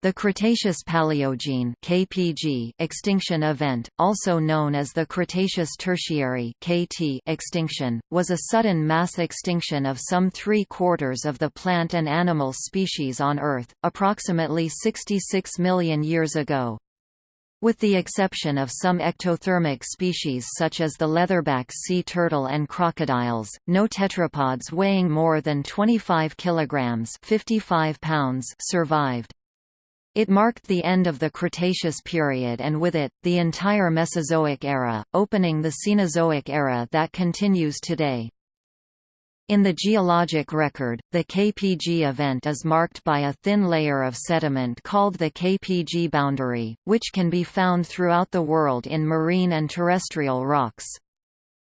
The Cretaceous-Paleogene extinction event, also known as the Cretaceous Tertiary (KT) extinction, was a sudden mass extinction of some three-quarters of the plant and animal species on Earth, approximately 66 million years ago. With the exception of some ectothermic species such as the leatherback sea turtle and crocodiles, no tetrapods weighing more than 25 kilograms (55 pounds) survived. It marked the end of the Cretaceous period and with it, the entire Mesozoic era, opening the Cenozoic era that continues today. In the geologic record, the KPG event is marked by a thin layer of sediment called the KPG boundary, which can be found throughout the world in marine and terrestrial rocks.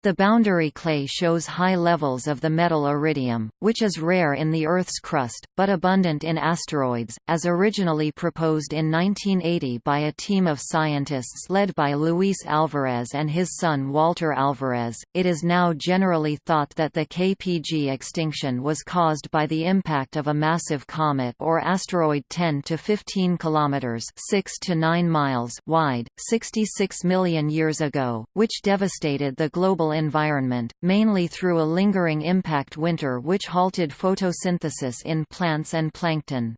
The boundary clay shows high levels of the metal iridium, which is rare in the Earth's crust, but abundant in asteroids, as originally proposed in 1980 by a team of scientists led by Luis Alvarez and his son Walter Alvarez. It is now generally thought that the KPG extinction was caused by the impact of a massive comet or asteroid 10 to 15 kilometers (6 to 9 miles) wide, 66 million years ago, which devastated the global environment, mainly through a lingering impact winter which halted photosynthesis in plants and plankton.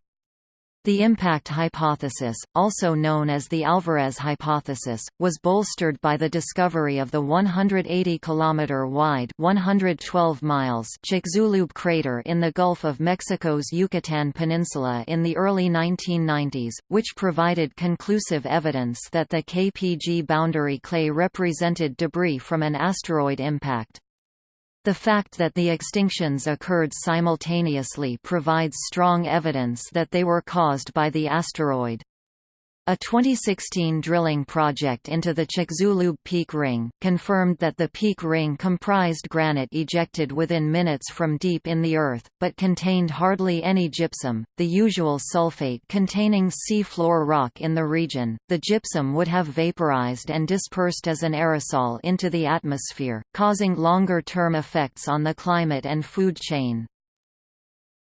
The impact hypothesis, also known as the Alvarez hypothesis, was bolstered by the discovery of the 180 km wide (112 miles) Chicxulub crater in the Gulf of Mexico's Yucatan Peninsula in the early 1990s, which provided conclusive evidence that the KPG boundary clay represented debris from an asteroid impact. The fact that the extinctions occurred simultaneously provides strong evidence that they were caused by the asteroid. A 2016 drilling project into the Chicxulub Peak Ring, confirmed that the peak ring comprised granite ejected within minutes from deep in the earth, but contained hardly any gypsum, the usual sulfate containing sea floor rock in the region. The gypsum would have vaporized and dispersed as an aerosol into the atmosphere, causing longer-term effects on the climate and food chain.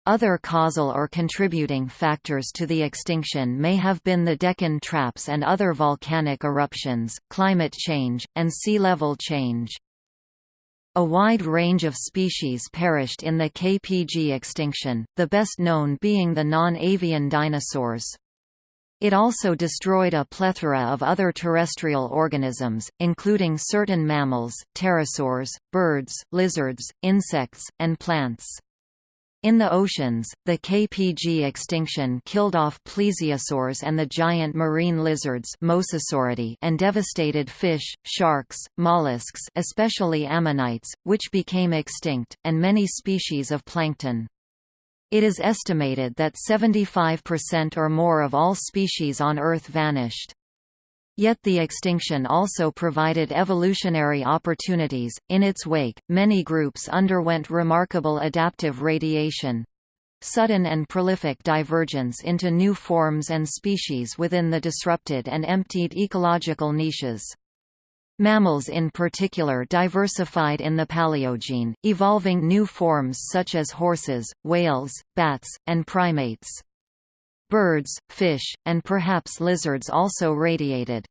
Other causal or contributing factors to the extinction may have been the Deccan traps and other volcanic eruptions, climate change, and sea level change. A wide range of species perished in the KPG extinction, the best known being the non-avian dinosaurs. It also destroyed a plethora of other terrestrial organisms, including certain mammals, pterosaurs, birds, lizards, insects, and plants. In the oceans, the KPG extinction killed off plesiosaurs and the giant marine lizards and devastated fish, sharks, mollusks especially ammonites, which became extinct, and many species of plankton. It is estimated that 75% or more of all species on Earth vanished. Yet the extinction also provided evolutionary opportunities. In its wake, many groups underwent remarkable adaptive radiation sudden and prolific divergence into new forms and species within the disrupted and emptied ecological niches. Mammals in particular diversified in the Paleogene, evolving new forms such as horses, whales, bats, and primates. Birds, fish, and perhaps lizards also radiated.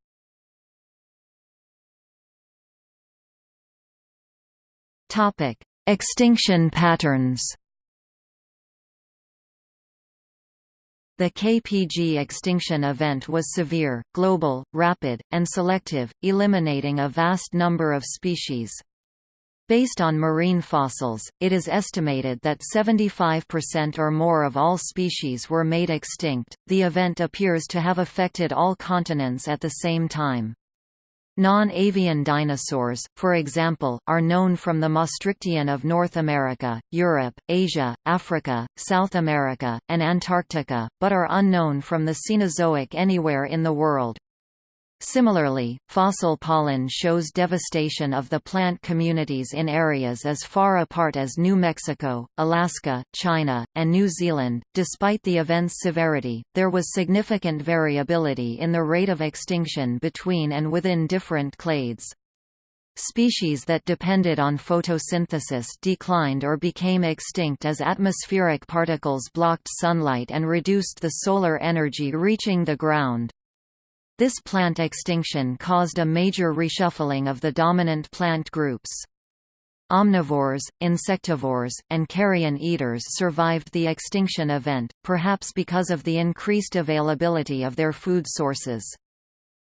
Extinction patterns The KPG extinction event was severe, global, rapid, and selective, eliminating a vast number of species. Based on marine fossils, it is estimated that 75% or more of all species were made extinct. The event appears to have affected all continents at the same time. Non-avian dinosaurs, for example, are known from the Maastrichtian of North America, Europe, Asia, Africa, South America, and Antarctica, but are unknown from the Cenozoic anywhere in the world. Similarly, fossil pollen shows devastation of the plant communities in areas as far apart as New Mexico, Alaska, China, and New Zealand. Despite the event's severity, there was significant variability in the rate of extinction between and within different clades. Species that depended on photosynthesis declined or became extinct as atmospheric particles blocked sunlight and reduced the solar energy reaching the ground. This plant extinction caused a major reshuffling of the dominant plant groups. Omnivores, insectivores, and carrion eaters survived the extinction event, perhaps because of the increased availability of their food sources.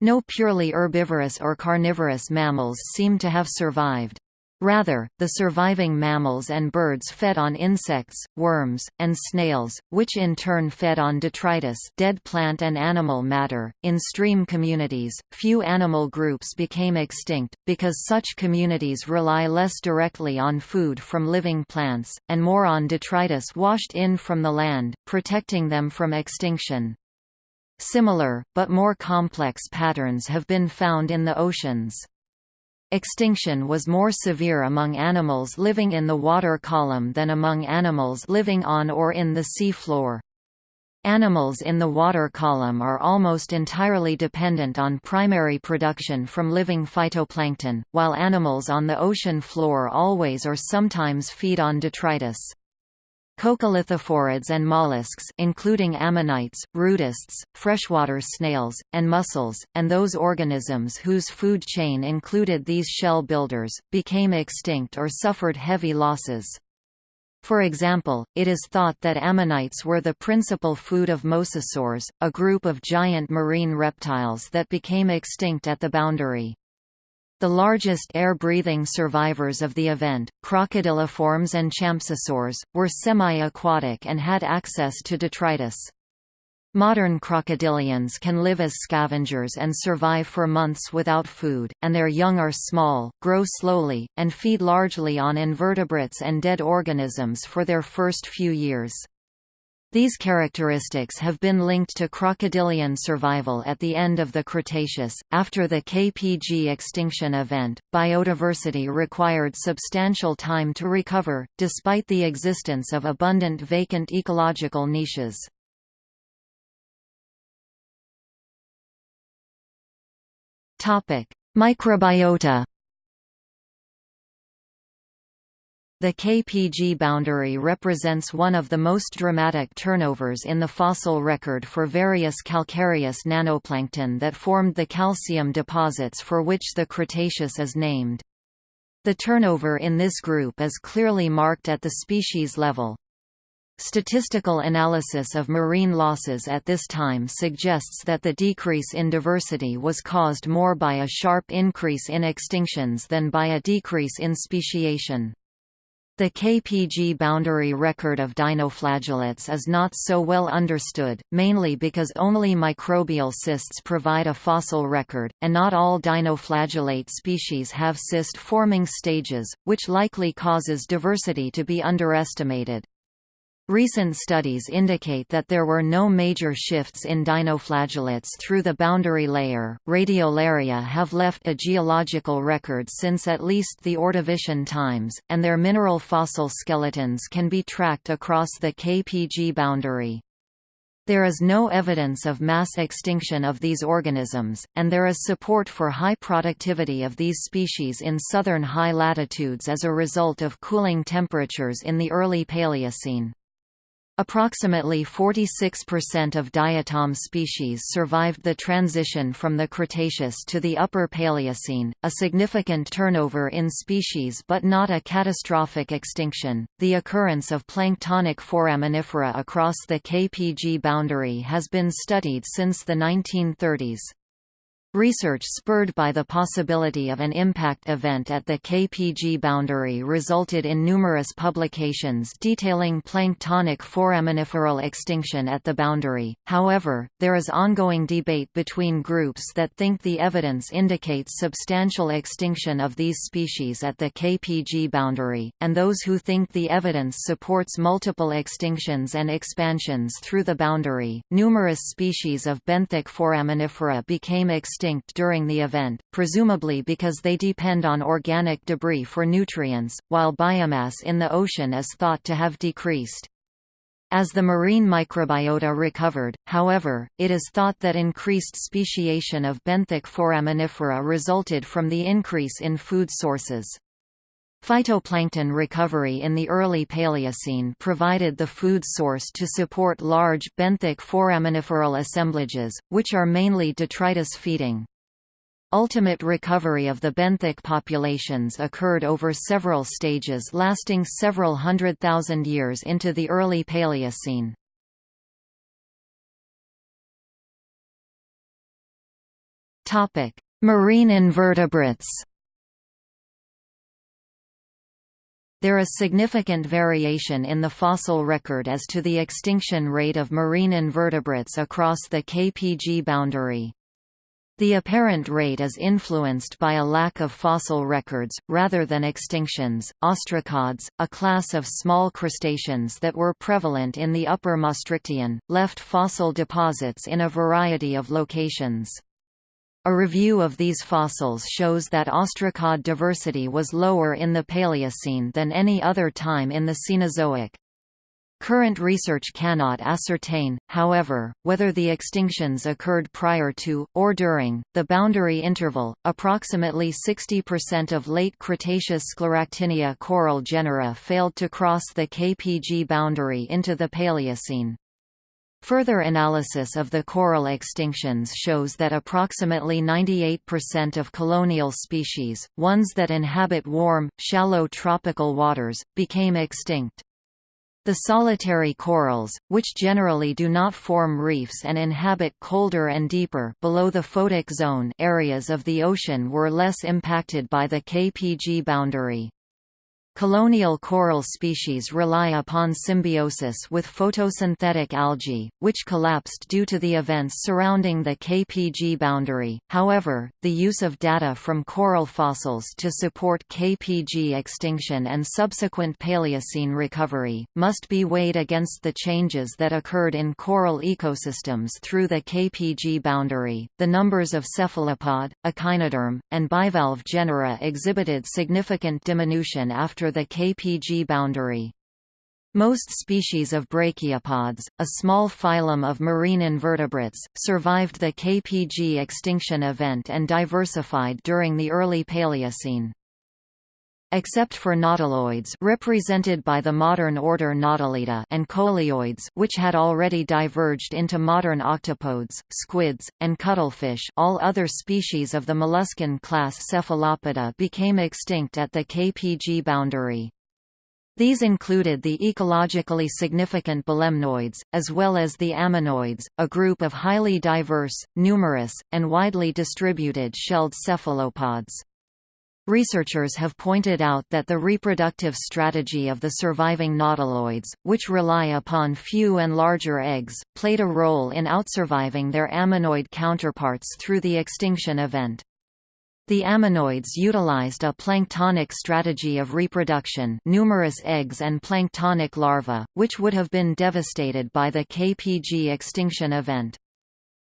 No purely herbivorous or carnivorous mammals seem to have survived. Rather, the surviving mammals and birds fed on insects, worms, and snails, which in turn fed on detritus, dead plant and animal matter. In stream communities, few animal groups became extinct because such communities rely less directly on food from living plants and more on detritus washed in from the land, protecting them from extinction. Similar, but more complex patterns have been found in the oceans. Extinction was more severe among animals living in the water column than among animals living on or in the sea floor. Animals in the water column are almost entirely dependent on primary production from living phytoplankton, while animals on the ocean floor always or sometimes feed on detritus. Coccolithophorids and mollusks including ammonites, rudists, freshwater snails, and mussels, and those organisms whose food chain included these shell builders, became extinct or suffered heavy losses. For example, it is thought that ammonites were the principal food of mosasaurs, a group of giant marine reptiles that became extinct at the boundary. The largest air-breathing survivors of the event, crocodiliforms and champsosaurs, were semi-aquatic and had access to detritus. Modern crocodilians can live as scavengers and survive for months without food, and their young are small, grow slowly, and feed largely on invertebrates and dead organisms for their first few years. These characteristics have been linked to crocodilian survival at the end of the Cretaceous. After the KPG extinction event, biodiversity required substantial time to recover, despite the existence of abundant vacant ecological niches. Topic: Microbiota The KPG boundary represents one of the most dramatic turnovers in the fossil record for various calcareous nanoplankton that formed the calcium deposits for which the Cretaceous is named. The turnover in this group is clearly marked at the species level. Statistical analysis of marine losses at this time suggests that the decrease in diversity was caused more by a sharp increase in extinctions than by a decrease in speciation. The KPG boundary record of dinoflagellates is not so well understood, mainly because only microbial cysts provide a fossil record, and not all dinoflagellate species have cyst-forming stages, which likely causes diversity to be underestimated. Recent studies indicate that there were no major shifts in dinoflagellates through the boundary layer. Radiolaria have left a geological record since at least the Ordovician times, and their mineral fossil skeletons can be tracked across the KPG boundary. There is no evidence of mass extinction of these organisms, and there is support for high productivity of these species in southern high latitudes as a result of cooling temperatures in the early Paleocene. Approximately 46% of diatom species survived the transition from the Cretaceous to the Upper Paleocene, a significant turnover in species but not a catastrophic extinction. The occurrence of planktonic foraminifera across the KPG boundary has been studied since the 1930s. Research spurred by the possibility of an impact event at the KPG boundary resulted in numerous publications detailing planktonic foraminiferal extinction at the boundary. However, there is ongoing debate between groups that think the evidence indicates substantial extinction of these species at the KPG boundary, and those who think the evidence supports multiple extinctions and expansions through the boundary. Numerous species of benthic foraminifera became extinct extinct during the event, presumably because they depend on organic debris for nutrients, while biomass in the ocean is thought to have decreased. As the marine microbiota recovered, however, it is thought that increased speciation of benthic foraminifera resulted from the increase in food sources. Phytoplankton recovery in the early Paleocene provided the food source to support large benthic foraminiferal assemblages, which are mainly detritus feeding. Ultimate recovery of the benthic populations occurred over several stages lasting several hundred thousand years into the early Paleocene. Marine invertebrates There is significant variation in the fossil record as to the extinction rate of marine invertebrates across the KPG boundary. The apparent rate is influenced by a lack of fossil records, rather than extinctions. Ostracods, a class of small crustaceans that were prevalent in the Upper Maastrichtian, left fossil deposits in a variety of locations. A review of these fossils shows that ostracod diversity was lower in the Paleocene than any other time in the Cenozoic. Current research cannot ascertain, however, whether the extinctions occurred prior to, or during, the boundary interval. Approximately 60% of late Cretaceous Scleractinia coral genera failed to cross the KPG boundary into the Paleocene. Further analysis of the coral extinctions shows that approximately 98% of colonial species, ones that inhabit warm, shallow tropical waters, became extinct. The solitary corals, which generally do not form reefs and inhabit colder and deeper below the photic zone areas of the ocean were less impacted by the KPG boundary. Colonial coral species rely upon symbiosis with photosynthetic algae, which collapsed due to the events surrounding the KPG boundary. However, the use of data from coral fossils to support KPG extinction and subsequent Paleocene recovery must be weighed against the changes that occurred in coral ecosystems through the KPG boundary. The numbers of cephalopod, echinoderm, and bivalve genera exhibited significant diminution after after the KPG boundary. Most species of brachiopods, a small phylum of marine invertebrates, survived the KPG extinction event and diversified during the early Paleocene. Except for nautiloids represented by the modern order Nautilida and coleoids which had already diverged into modern octopods, squids, and cuttlefish all other species of the molluscan class Cephalopoda became extinct at the KPG boundary. These included the ecologically significant belemnoids, as well as the ammonoids, a group of highly diverse, numerous, and widely distributed shelled cephalopods. Researchers have pointed out that the reproductive strategy of the surviving nautiloids, which rely upon few and larger eggs, played a role in outsurviving their ammonoid counterparts through the extinction event. The ammonoids utilized a planktonic strategy of reproduction numerous eggs and planktonic larvae, which would have been devastated by the KPG extinction event.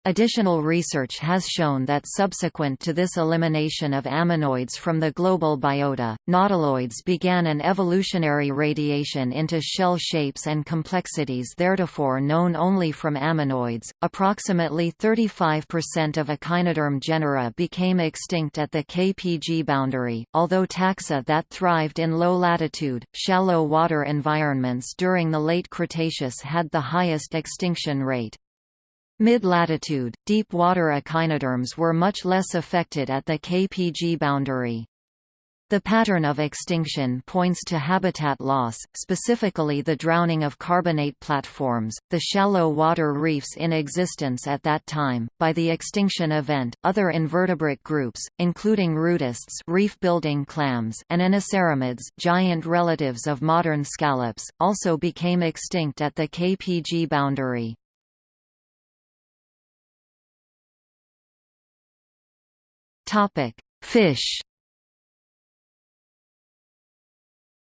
Additional research has shown that subsequent to this elimination of ammonoids from the global biota, nautiloids began an evolutionary radiation into shell shapes and complexities theretofore known only from ammonoids. Approximately 35% of echinoderm genera became extinct at the KPG boundary, although taxa that thrived in low latitude, shallow water environments during the late Cretaceous had the highest extinction rate. Mid-latitude, deep-water echinoderms were much less affected at the KPG boundary. The pattern of extinction points to habitat loss, specifically the drowning of carbonate platforms, the shallow water reefs in existence at that time. By the extinction event, other invertebrate groups, including rudists, reef-building clams, and inoceramids, giant relatives of modern scallops, also became extinct at the KPG boundary. Topic: Fish.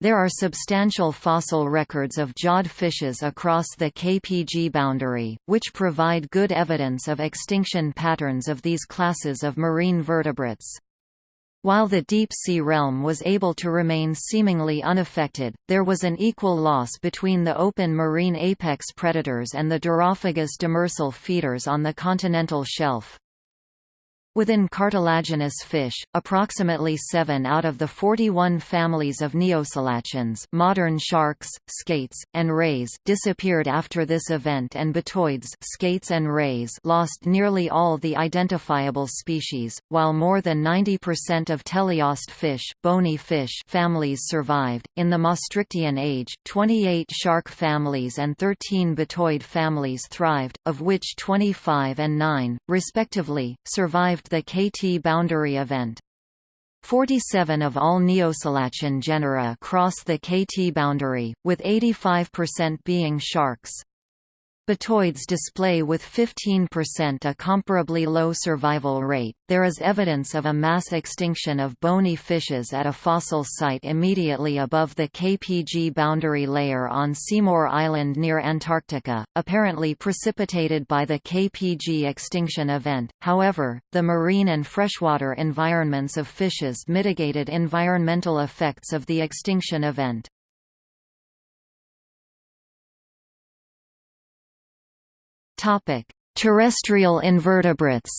There are substantial fossil records of jawed fishes across the KPG boundary, which provide good evidence of extinction patterns of these classes of marine vertebrates. While the deep-sea realm was able to remain seemingly unaffected, there was an equal loss between the open marine apex predators and the Durophagous demersal feeders on the continental shelf. Within cartilaginous fish, approximately 7 out of the 41 families of neoselachians modern sharks, skates, and rays disappeared after this event and batoids skates and rays lost nearly all the identifiable species, while more than 90% of teleost fish, bony fish families survived. In the Maastrichtian age, 28 shark families and 13 batoid families thrived, of which 25 and 9, respectively, survived the KT boundary event. 47 of all Neoselachian genera cross the KT boundary, with 85% being sharks. Batoids display with 15% a comparably low survival rate. There is evidence of a mass extinction of bony fishes at a fossil site immediately above the KPG boundary layer on Seymour Island near Antarctica, apparently precipitated by the KPG extinction event. However, the marine and freshwater environments of fishes mitigated environmental effects of the extinction event. Topic: Terrestrial invertebrates.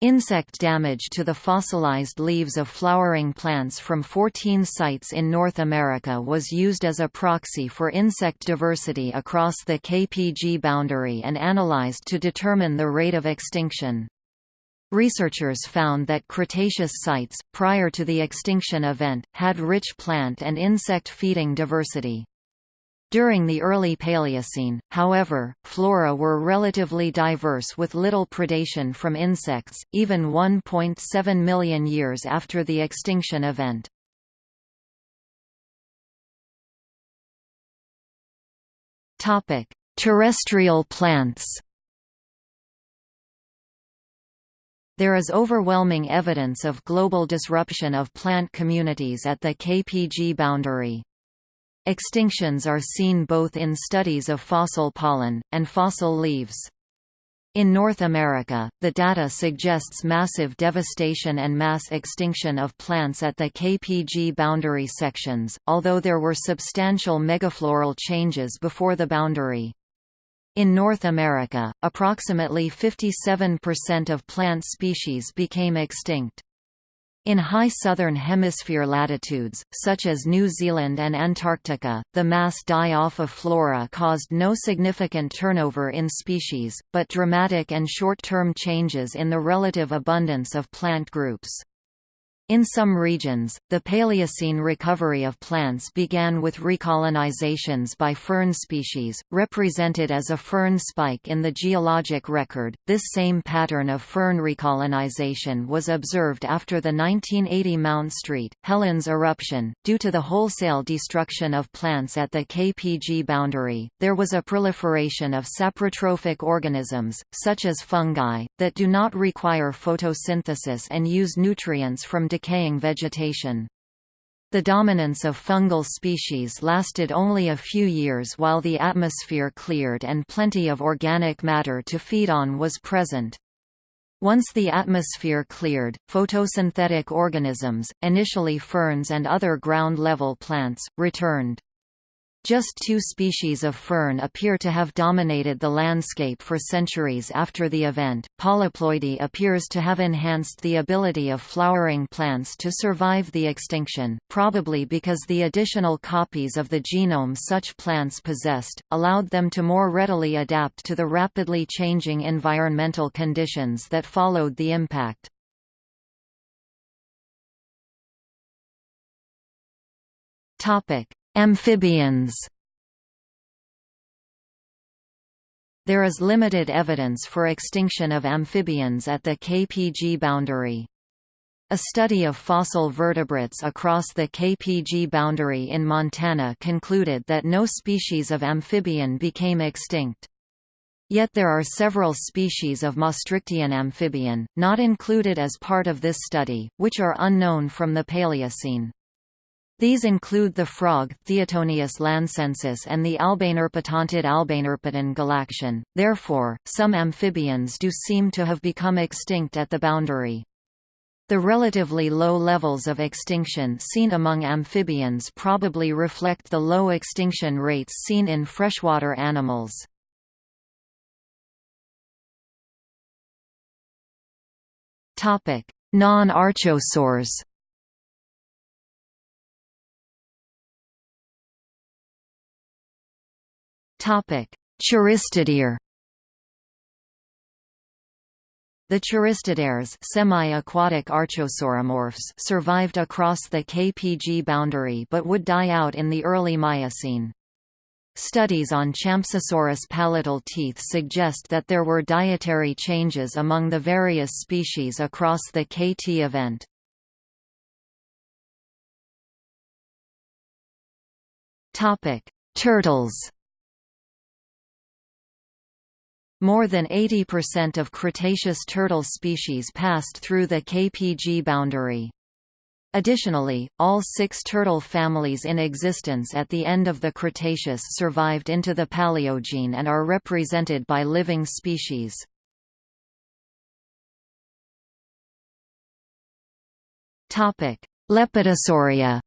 Insect damage to the fossilized leaves of flowering plants from 14 sites in North America was used as a proxy for insect diversity across the KPG boundary and analyzed to determine the rate of extinction. Researchers found that Cretaceous sites, prior to the extinction event, had rich plant and insect feeding diversity. During the early Paleocene, however, flora were relatively diverse with little predation from insects, even 1.7 million years after the extinction event. Terrestrial plants There is overwhelming evidence of global disruption of plant communities at the KPG boundary. Extinctions are seen both in studies of fossil pollen, and fossil leaves. In North America, the data suggests massive devastation and mass extinction of plants at the KPG boundary sections, although there were substantial megafloral changes before the boundary. In North America, approximately 57% of plant species became extinct. In high southern hemisphere latitudes, such as New Zealand and Antarctica, the mass die-off of flora caused no significant turnover in species, but dramatic and short-term changes in the relative abundance of plant groups. In some regions, the Paleocene recovery of plants began with recolonizations by fern species, represented as a fern spike in the geologic record. This same pattern of fern recolonization was observed after the 1980 Mount Street, Helens eruption. Due to the wholesale destruction of plants at the KPG boundary, there was a proliferation of saprotrophic organisms, such as fungi, that do not require photosynthesis and use nutrients from decaying vegetation. The dominance of fungal species lasted only a few years while the atmosphere cleared and plenty of organic matter to feed on was present. Once the atmosphere cleared, photosynthetic organisms, initially ferns and other ground-level plants, returned. Just two species of fern appear to have dominated the landscape for centuries after the event. Polyploidy appears to have enhanced the ability of flowering plants to survive the extinction, probably because the additional copies of the genome such plants possessed, allowed them to more readily adapt to the rapidly changing environmental conditions that followed the impact. Topic: Amphibians There is limited evidence for extinction of amphibians at the KPG boundary. A study of fossil vertebrates across the KPG boundary in Montana concluded that no species of amphibian became extinct. Yet there are several species of Maastrichtian amphibian, not included as part of this study, which are unknown from the Paleocene. These include the frog Theatonius lancensis and the Albanerpetontid Albanerpeton galaktion, therefore, some amphibians do seem to have become extinct at the boundary. The relatively low levels of extinction seen among amphibians probably reflect the low extinction rates seen in freshwater animals. Non-archosaurs Choristoderes the choristoderes semi-aquatic archosauromorphs survived across the KPG boundary but would die out in the early Miocene. Studies on Champsosaurus palatal teeth suggest that there were dietary changes among the various species across the KT event. Turtles more than 80% of Cretaceous turtle species passed through the KPG boundary. Additionally, all six turtle families in existence at the end of the Cretaceous survived into the Paleogene and are represented by living species. Lepidosauria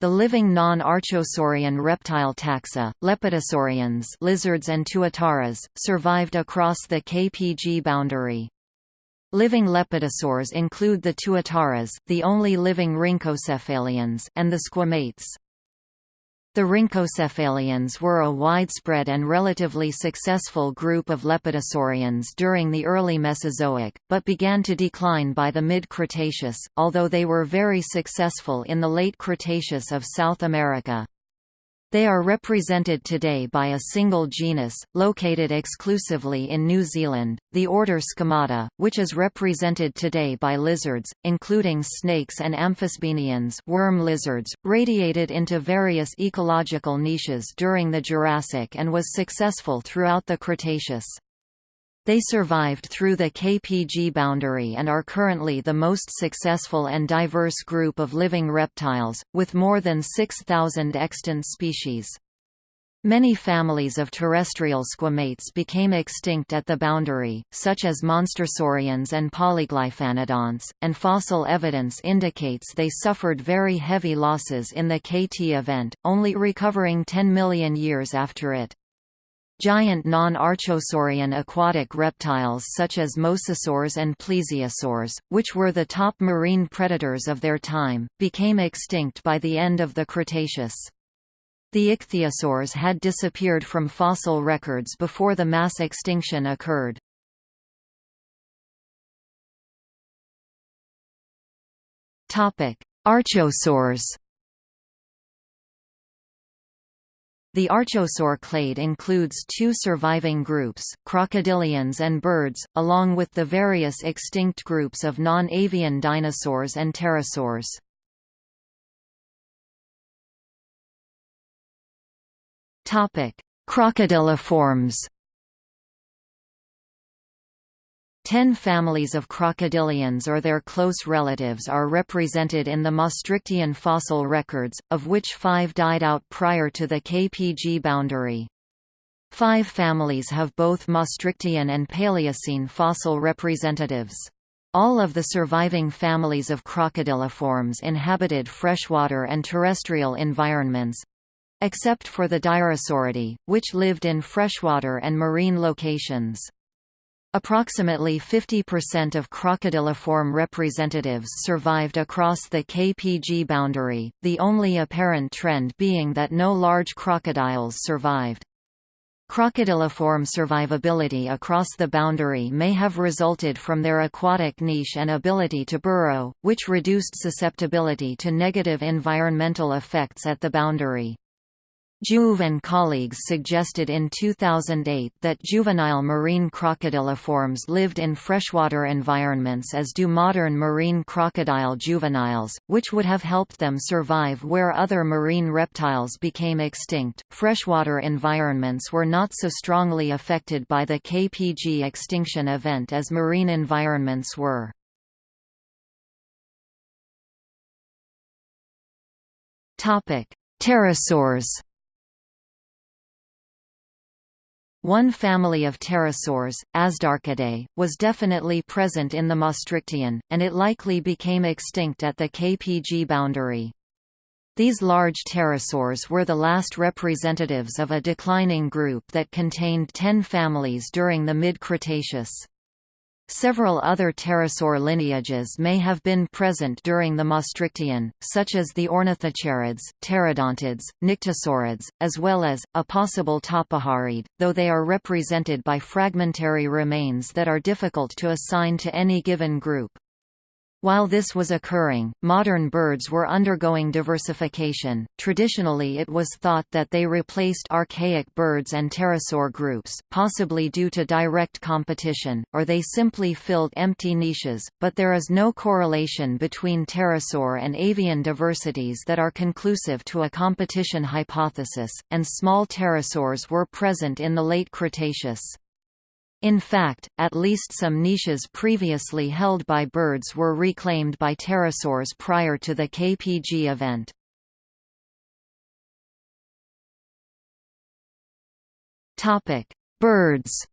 The living non-archosaurian reptile taxa, lepidosaurians lizards and tuataras, survived across the KPG boundary. Living lepidosaurs include the tuataras, the only living rhynchocephalians, and the squamates. The rhynchocephalians were a widespread and relatively successful group of lepidosaurians during the early Mesozoic, but began to decline by the mid-Cretaceous, although they were very successful in the late Cretaceous of South America. They are represented today by a single genus, located exclusively in New Zealand, the order Squamata, which is represented today by lizards, including snakes and amphisbaenians worm lizards, radiated into various ecological niches during the Jurassic and was successful throughout the Cretaceous. They survived through the KPG boundary and are currently the most successful and diverse group of living reptiles, with more than 6,000 extant species. Many families of terrestrial squamates became extinct at the boundary, such as monstersaurians and polyglyphanodonts, and fossil evidence indicates they suffered very heavy losses in the KT event, only recovering 10 million years after it. Giant non-archosaurian aquatic reptiles such as mosasaurs and plesiosaurs, which were the top marine predators of their time, became extinct by the end of the Cretaceous. The ichthyosaurs had disappeared from fossil records before the mass extinction occurred. Archosaurs The archosaur clade includes two surviving groups, crocodilians and birds, along with the various extinct groups of non-avian dinosaurs and pterosaurs. Crocodiliforms Ten families of crocodilians or their close relatives are represented in the Maastrichtian fossil records, of which five died out prior to the KPG boundary. Five families have both Maastrichtian and Paleocene fossil representatives. All of the surviving families of crocodiliforms inhabited freshwater and terrestrial environments—except for the Dyrosauridae, which lived in freshwater and marine locations. Approximately 50% of crocodiliform representatives survived across the KPG boundary, the only apparent trend being that no large crocodiles survived. Crocodiliform survivability across the boundary may have resulted from their aquatic niche and ability to burrow, which reduced susceptibility to negative environmental effects at the boundary. Jouve and colleagues suggested in 2008 that juvenile marine crocodiliforms lived in freshwater environments as do modern marine crocodile juveniles, which would have helped them survive where other marine reptiles became extinct. Freshwater environments were not so strongly affected by the KPG extinction event as marine environments were. Topic: Pterosaurs One family of pterosaurs, Azhdarchidae, was definitely present in the Maastrichtian, and it likely became extinct at the KPG boundary. These large pterosaurs were the last representatives of a declining group that contained ten families during the mid-Cretaceous. Several other pterosaur lineages may have been present during the Maastrichtian, such as the ornithocheirids, pterodontids, nyctosaurids, as well as, a possible tapejarid, though they are represented by fragmentary remains that are difficult to assign to any given group. While this was occurring, modern birds were undergoing diversification. Traditionally, it was thought that they replaced archaic birds and pterosaur groups, possibly due to direct competition, or they simply filled empty niches, but there is no correlation between pterosaur and avian diversities that are conclusive to a competition hypothesis, and small pterosaurs were present in the late Cretaceous. In fact, at least some niches previously held by birds were reclaimed by pterosaurs prior to the KPG event. Birds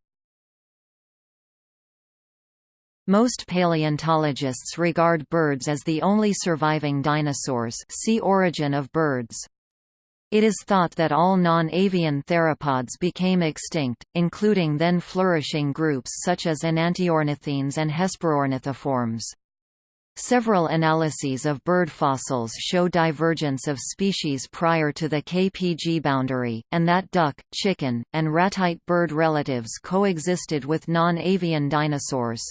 Most paleontologists regard birds as the only surviving dinosaurs see Origin of birds. It is thought that all non-avian theropods became extinct, including then flourishing groups such as enantiornithines and hesperornithiforms. Several analyses of bird fossils show divergence of species prior to the KPG boundary, and that duck, chicken, and ratite bird relatives coexisted with non-avian dinosaurs.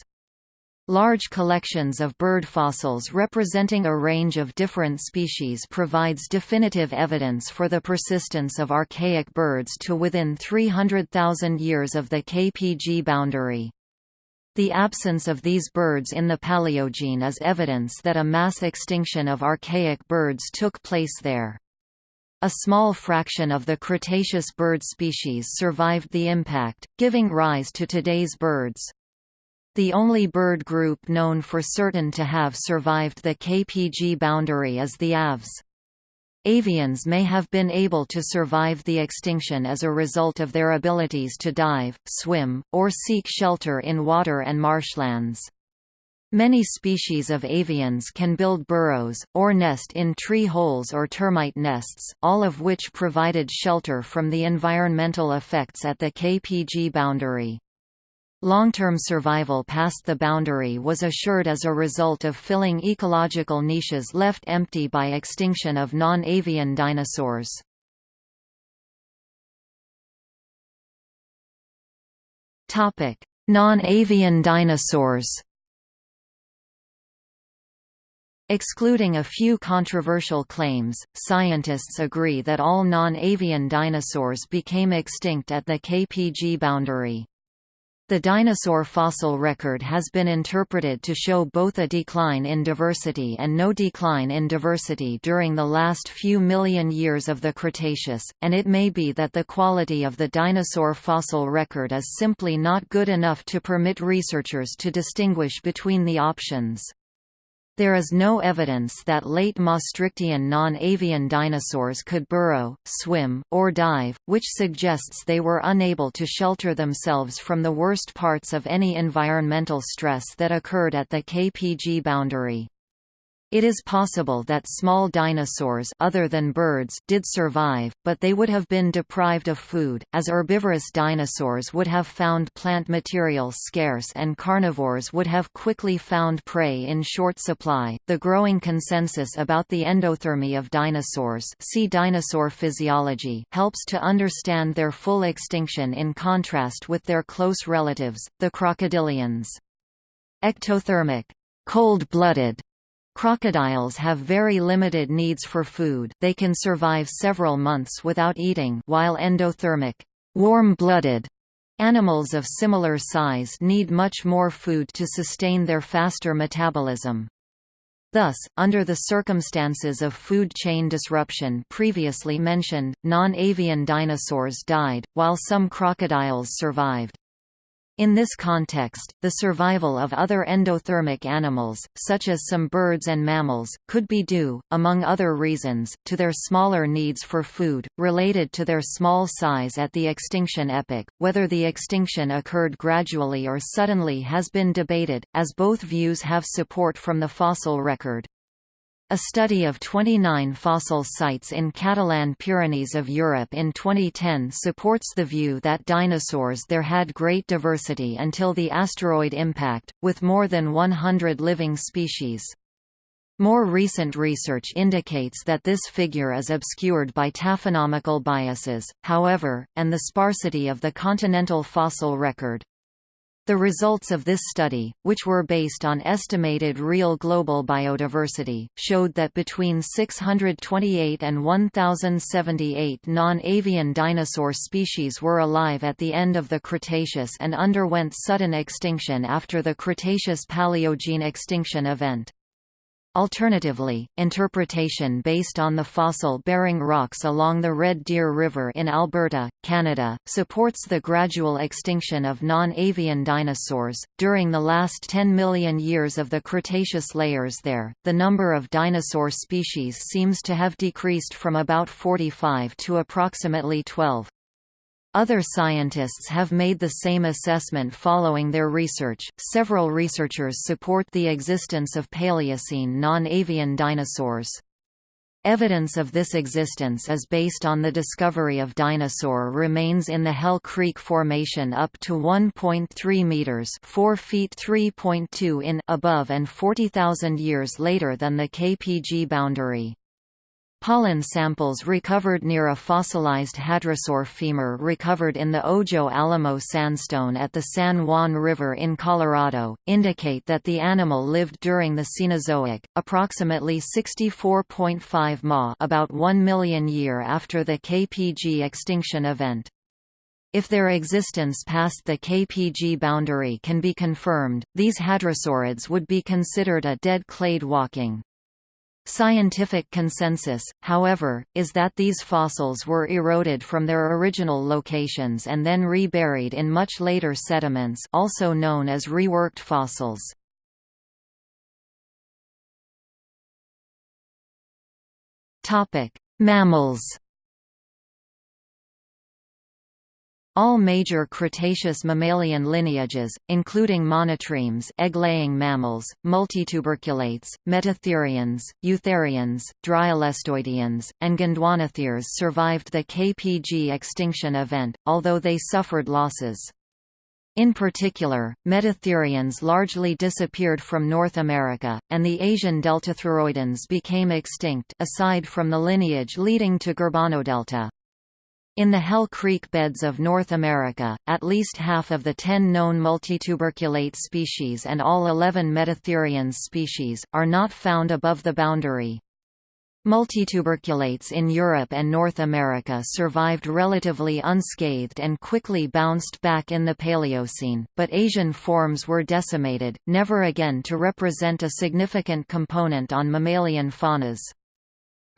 Large collections of bird fossils representing a range of different species provides definitive evidence for the persistence of archaic birds to within 300,000 years of the KPG boundary. The absence of these birds in the Paleogene is evidence that a mass extinction of archaic birds took place there. A small fraction of the Cretaceous bird species survived the impact, giving rise to today's birds. The only bird group known for certain to have survived the KPG boundary is the aves. Avians may have been able to survive the extinction as a result of their abilities to dive, swim, or seek shelter in water and marshlands. Many species of avians can build burrows, or nest in tree holes or termite nests, all of which provided shelter from the environmental effects at the KPG boundary. Long-term survival past the boundary was assured as a result of filling ecological niches left empty by extinction of non-avian dinosaurs. Non-avian dinosaurs Excluding a few controversial claims, scientists agree that all non-avian dinosaurs became extinct at the KPG boundary. The dinosaur fossil record has been interpreted to show both a decline in diversity and no decline in diversity during the last few million years of the Cretaceous, and it may be that the quality of the dinosaur fossil record is simply not good enough to permit researchers to distinguish between the options. There is no evidence that late Maastrichtian non-avian dinosaurs could burrow, swim, or dive, which suggests they were unable to shelter themselves from the worst parts of any environmental stress that occurred at the KPG boundary. It is possible that small dinosaurs other than birds did survive, but they would have been deprived of food, as herbivorous dinosaurs would have found plant material scarce and carnivores would have quickly found prey in short supply. The growing consensus about the endothermy of dinosaurs, see dinosaur physiology, helps to understand their full extinction in contrast with their close relatives, the crocodilians. Ectothermic, cold-blooded Crocodiles have very limited needs for food they can survive several months without eating while endothermic warm-blooded animals of similar size need much more food to sustain their faster metabolism. Thus, under the circumstances of food chain disruption previously mentioned, non-avian dinosaurs died, while some crocodiles survived. In this context, the survival of other endothermic animals, such as some birds and mammals, could be due, among other reasons, to their smaller needs for food, related to their small size at the extinction epoch. Whether the extinction occurred gradually or suddenly has been debated, as both views have support from the fossil record. A study of 29 fossil sites in Catalan Pyrenees of Europe in 2010 supports the view that dinosaurs there had great diversity until the asteroid impact, with more than 100 living species. More recent research indicates that this figure is obscured by taphonomical biases, however, and the sparsity of the continental fossil record. The results of this study, which were based on estimated real global biodiversity, showed that between 628 and 1078 non-avian dinosaur species were alive at the end of the Cretaceous and underwent sudden extinction after the Cretaceous-Paleogene extinction event. Alternatively, interpretation based on the fossil-bearing rocks along the Red Deer River in Alberta, Canada, supports the gradual extinction of non-avian dinosaurs. During the last 10 million years of the Cretaceous layers there, the number of dinosaur species seems to have decreased from about 45 to approximately 12. Other scientists have made the same assessment following their research. Several researchers support the existence of Paleocene non-avian dinosaurs. Evidence of this existence is based on the discovery of dinosaur remains in the Hell Creek Formation up to 1.3 meters (4 feet 3.2 in) above and 40,000 years later than the KPG boundary. Pollen samples recovered near a fossilized hadrosaur femur recovered in the Ojo Alamo sandstone at the San Juan River in Colorado, indicate that the animal lived during the Cenozoic, approximately 64.5 ma about 1 million year after the KPG extinction event. If their existence past the KPG boundary can be confirmed, these hadrosaurids would be considered a dead clade walking. Scientific consensus, however, is that these fossils were eroded from their original locations and then reburied in much later sediments also known as reworked fossils. Mammals All major Cretaceous mammalian lineages, including monotremes egg-laying mammals, multituberculates, metatherians, eutherians, dryolestoideans, and gondwanatheres survived the KPG extinction event, although they suffered losses. In particular, metatherians largely disappeared from North America, and the Asian deltatheroidans became extinct aside from the lineage leading to Gurbanodelta. In the Hell Creek beds of North America, at least half of the 10 known multituberculate species and all 11 metatherians species, are not found above the boundary. Multituberculates in Europe and North America survived relatively unscathed and quickly bounced back in the Paleocene, but Asian forms were decimated, never again to represent a significant component on mammalian faunas.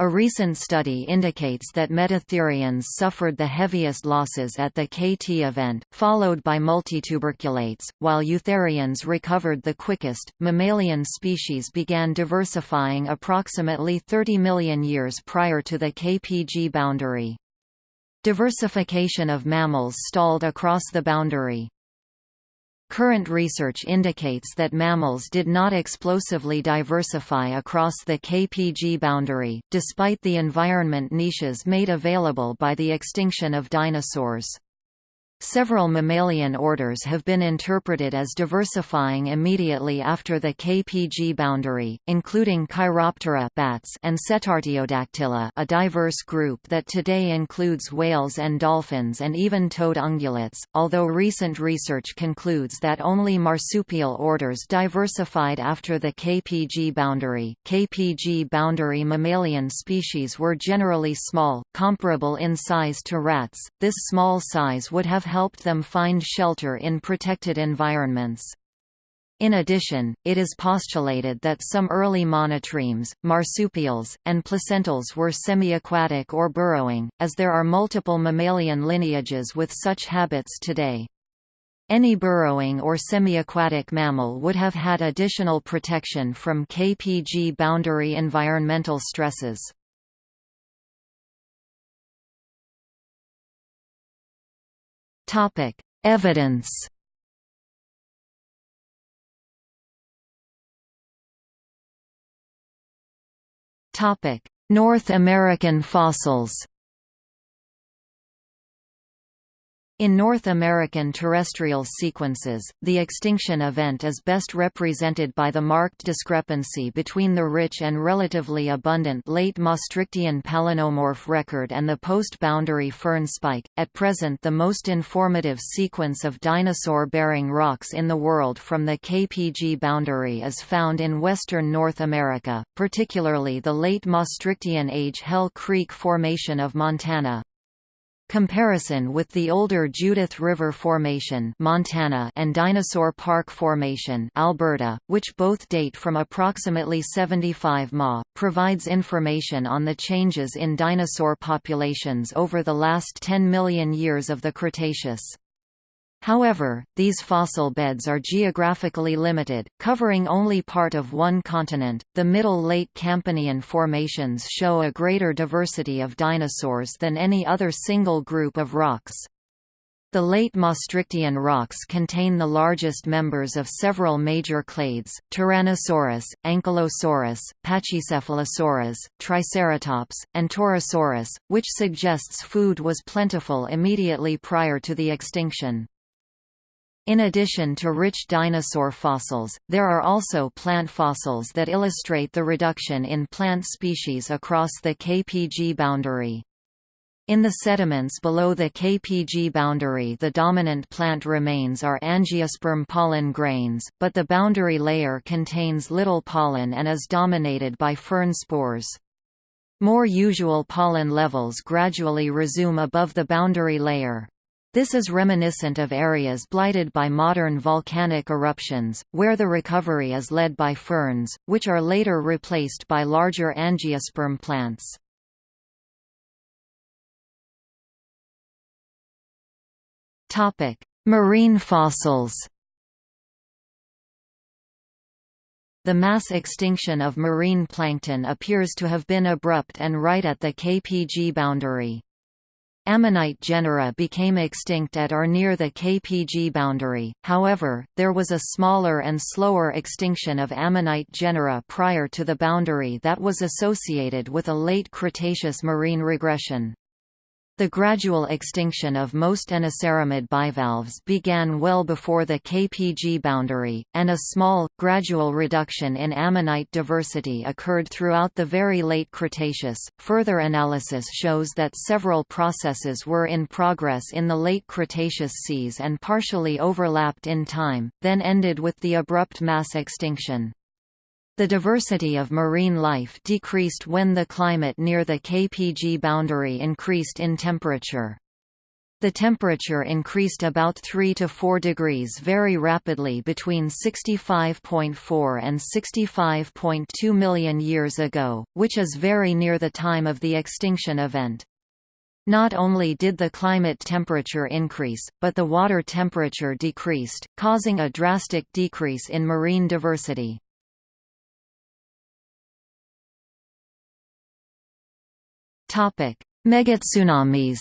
A recent study indicates that metatherians suffered the heaviest losses at the KT event, followed by multituberculates, while eutherians recovered the quickest. Mammalian species began diversifying approximately 30 million years prior to the KPG boundary. Diversification of mammals stalled across the boundary. Current research indicates that mammals did not explosively diversify across the KPG boundary, despite the environment niches made available by the extinction of dinosaurs. Several mammalian orders have been interpreted as diversifying immediately after the KPG boundary, including Chiroptera bats and Cetartiodactyla a diverse group that today includes whales and dolphins and even toed ungulates, although recent research concludes that only marsupial orders diversified after the KPG boundary. KPG boundary mammalian species were generally small, comparable in size to rats. This small size would have helped them find shelter in protected environments. In addition, it is postulated that some early monotremes, marsupials, and placentals were semi-aquatic or burrowing, as there are multiple mammalian lineages with such habits today. Any burrowing or semi-aquatic mammal would have had additional protection from KPG boundary environmental stresses. Evidence. Topic: North American fossils In North American terrestrial sequences, the extinction event is best represented by the marked discrepancy between the rich and relatively abundant late Maastrichtian palynomorph record and the post-boundary fern spike. At present the most informative sequence of dinosaur-bearing rocks in the world from the KPG boundary is found in western North America, particularly the late Maastrichtian age Hell Creek Formation of Montana, Comparison with the older Judith River Formation Montana and Dinosaur Park Formation Alberta, which both date from approximately 75 Ma, provides information on the changes in dinosaur populations over the last 10 million years of the Cretaceous. However, these fossil beds are geographically limited, covering only part of one continent. The Middle Late Campanian formations show a greater diversity of dinosaurs than any other single group of rocks. The late Maastrichtian rocks contain the largest members of several major clades, Tyrannosaurus, Ankylosaurus, Pachycephalosaurus, Triceratops, and Torosaurus, which suggests food was plentiful immediately prior to the extinction. In addition to rich dinosaur fossils, there are also plant fossils that illustrate the reduction in plant species across the KPG boundary. In the sediments below the KPG boundary the dominant plant remains are angiosperm pollen grains, but the boundary layer contains little pollen and is dominated by fern spores. More usual pollen levels gradually resume above the boundary layer. This is reminiscent of areas blighted by modern volcanic eruptions, where the recovery is led by ferns, which are later replaced by larger angiosperm plants. Marine fossils The mass extinction of marine plankton appears to have been abrupt and right at the KPG boundary. Ammonite genera became extinct at or near the KPG boundary, however, there was a smaller and slower extinction of ammonite genera prior to the boundary that was associated with a late Cretaceous marine regression. The gradual extinction of most inoceramid bivalves began well before the KPG boundary, and a small, gradual reduction in ammonite diversity occurred throughout the very late Cretaceous. Further analysis shows that several processes were in progress in the late Cretaceous seas and partially overlapped in time, then ended with the abrupt mass extinction. The diversity of marine life decreased when the climate near the KPG boundary increased in temperature. The temperature increased about 3 to 4 degrees very rapidly between 65.4 and 65.2 million years ago, which is very near the time of the extinction event. Not only did the climate temperature increase, but the water temperature decreased, causing a drastic decrease in marine diversity. Megatsunamis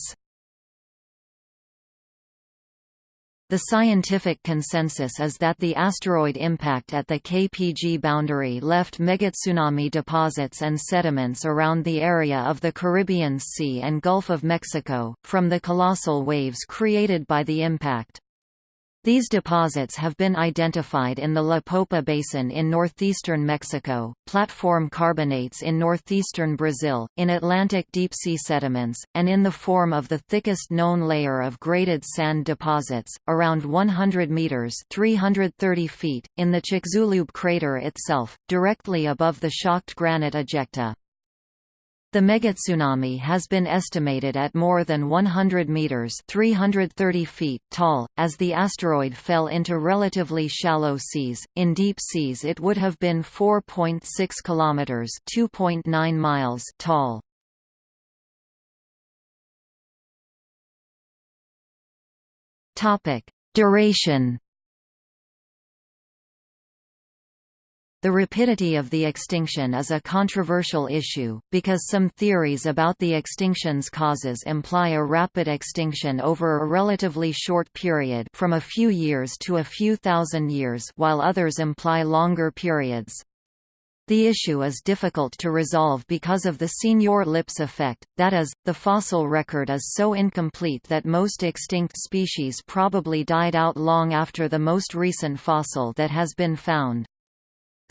The scientific consensus is that the asteroid impact at the KPG boundary left megatsunami deposits and sediments around the area of the Caribbean Sea and Gulf of Mexico, from the colossal waves created by the impact. These deposits have been identified in the La Popa Basin in northeastern Mexico, platform carbonates in northeastern Brazil, in Atlantic deep-sea sediments, and in the form of the thickest known layer of graded sand deposits, around 100 meters (330 feet) in the Chicxulub crater itself, directly above the shocked granite ejecta. The megatsunami has been estimated at more than 100 meters (330 feet) tall as the asteroid fell into relatively shallow seas. In deep seas it would have been 4.6 kilometers (2.9 miles) tall. Topic: Duration The rapidity of the extinction is a controversial issue, because some theories about the extinction's causes imply a rapid extinction over a relatively short period from a few years to a few thousand years while others imply longer periods. The issue is difficult to resolve because of the Signor-Lipps effect, that is, the fossil record is so incomplete that most extinct species probably died out long after the most recent fossil that has been found.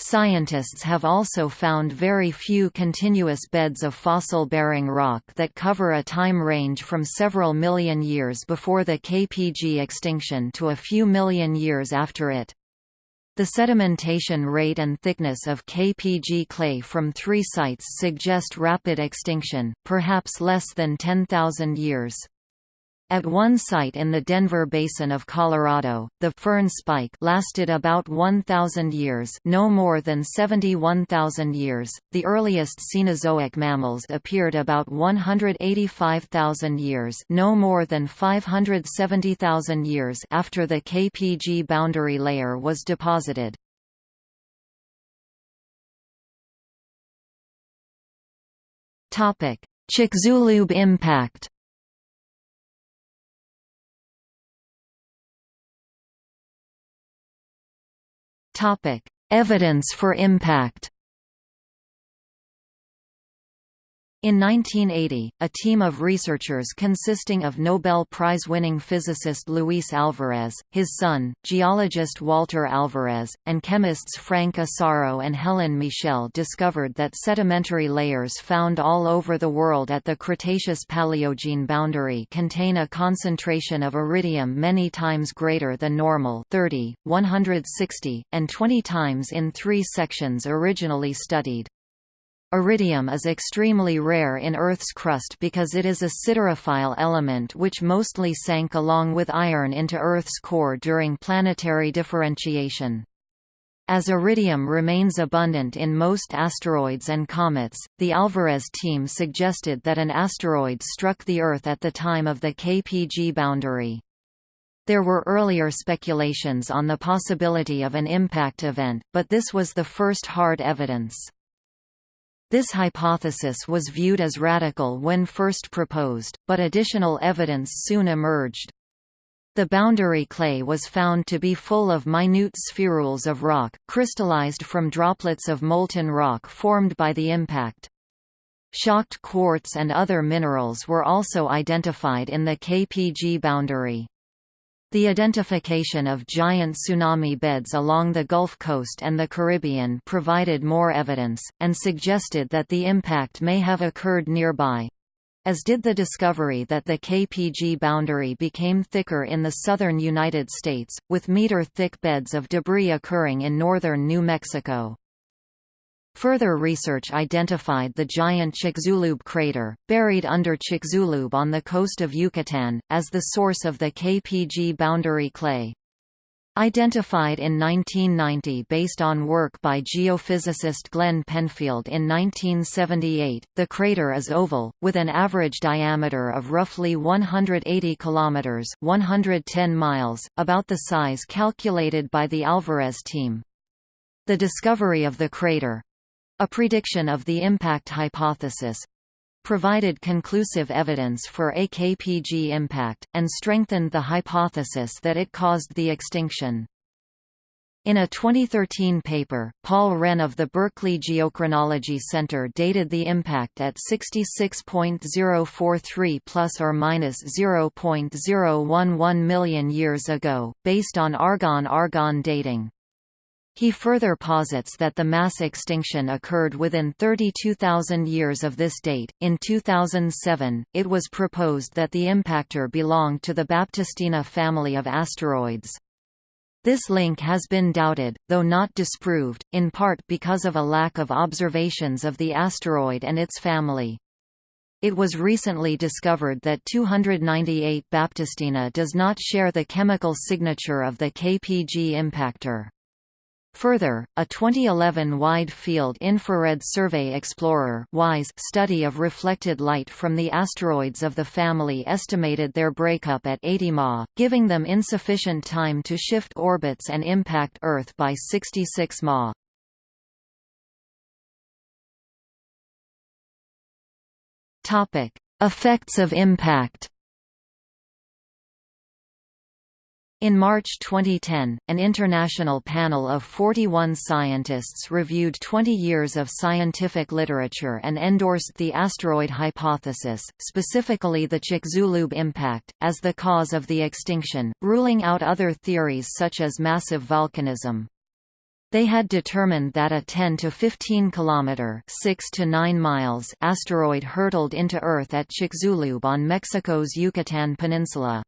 Scientists have also found very few continuous beds of fossil-bearing rock that cover a time range from several million years before the KPG extinction to a few million years after it. The sedimentation rate and thickness of KPG clay from three sites suggest rapid extinction, perhaps less than 10,000 years. At one site in the Denver Basin of Colorado, the fern spike lasted about 1,000 years no more than 71,000 years. The earliest Cenozoic mammals appeared about 185,000 years no more than 570,000 years after the KPG boundary layer was deposited. Chicxulub impact Evidence for impact In 1980, a team of researchers consisting of Nobel Prize-winning physicist Luis Alvarez, his son, geologist Walter Alvarez, and chemists Frank Asaro and Helen Michel discovered that sedimentary layers found all over the world at the Cretaceous-Paleogene boundary contain a concentration of iridium many times greater than normal 30, 160, and 20 times in three sections originally studied. Iridium is extremely rare in Earth's crust because it is a siderophile element which mostly sank along with iron into Earth's core during planetary differentiation. As iridium remains abundant in most asteroids and comets, the Alvarez team suggested that an asteroid struck the Earth at the time of the KPG boundary. There were earlier speculations on the possibility of an impact event, but this was the first hard evidence. This hypothesis was viewed as radical when first proposed, but additional evidence soon emerged. The boundary clay was found to be full of minute spherules of rock, crystallized from droplets of molten rock formed by the impact. Shocked quartz and other minerals were also identified in the KPG boundary. The identification of giant tsunami beds along the Gulf Coast and the Caribbean provided more evidence, and suggested that the impact may have occurred nearby. As did the discovery that the KPG boundary became thicker in the southern United States, with meter-thick beds of debris occurring in northern New Mexico. Further research identified the giant Chicxulub crater, buried under Chicxulub on the coast of Yucatan, as the source of the KPG boundary clay. Identified in 1990 based on work by geophysicist Glenn Penfield in 1978, the crater is oval, with an average diameter of roughly 180 kilometers (110 miles), about the size calculated by the Alvarez team. The discovery of the crater, a prediction of the impact hypothesis provided conclusive evidence for AKPG impact, and strengthened the hypothesis that it caused the extinction. In a 2013 paper, Paul Renne of the Berkeley Geochronology Center dated the impact at 66.043 plus or minus 0.011 million years ago, based on argon-argon dating. He further posits that the mass extinction occurred within 32,000 years of this date. In 2007, it was proposed that the impactor belonged to the Baptistina family of asteroids. This link has been doubted, though not disproved, in part because of a lack of observations of the asteroid and its family. It was recently discovered that 298 Baptistina does not share the chemical signature of the KPG impactor. Further, a 2011 Wide-Field Infrared Survey Explorer study of reflected light from the asteroids of the family estimated their breakup at 80 Ma, giving them insufficient time to shift orbits and impact Earth by 66 Ma. Effects of impact In March 2010, an international panel of 41 scientists reviewed 20 years of scientific literature and endorsed the asteroid hypothesis, specifically the Chicxulub impact, as the cause of the extinction, ruling out other theories such as massive volcanism. They had determined that a 10 to 15 kilometer (6 to 9 miles) asteroid hurtled into Earth at Chicxulub on Mexico's Yucatan Peninsula.